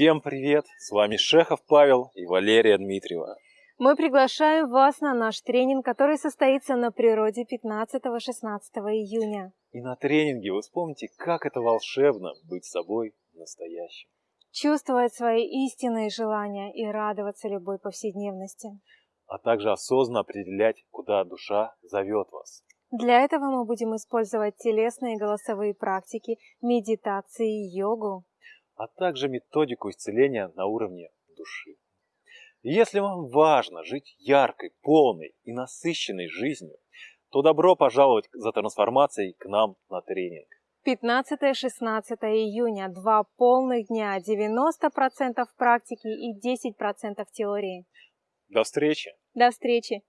Всем привет! С вами Шехов Павел и Валерия Дмитриева. Мы приглашаем вас на наш тренинг, который состоится на природе 15-16 июня. И на тренинге вы вспомните, как это волшебно быть собой настоящим. Чувствовать свои истинные желания и радоваться любой повседневности. А также осознанно определять, куда душа зовет вас. Для этого мы будем использовать телесные и голосовые практики, медитации и йогу. А также методику исцеления на уровне души. Если вам важно жить яркой, полной и насыщенной жизнью, то добро пожаловать за трансформацией к нам на тренинг. 15-16 июня, два полных дня, 90% практики и 10% теории. До встречи! До встречи!